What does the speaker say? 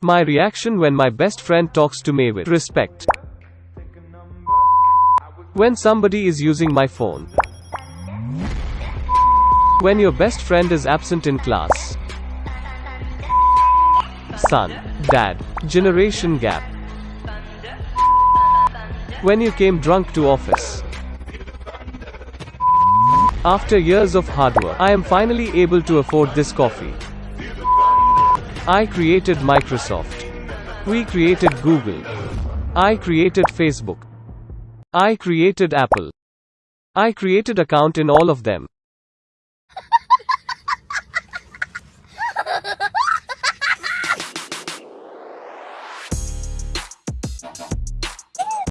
My reaction when my best friend talks to me with respect. When somebody is using my phone. When your best friend is absent in class. Son, dad, generation gap. When you came drunk to office. After years of hard work, I am finally able to afford this coffee. I created Microsoft. We created Google. I created Facebook. I created Apple. I created account in all of them.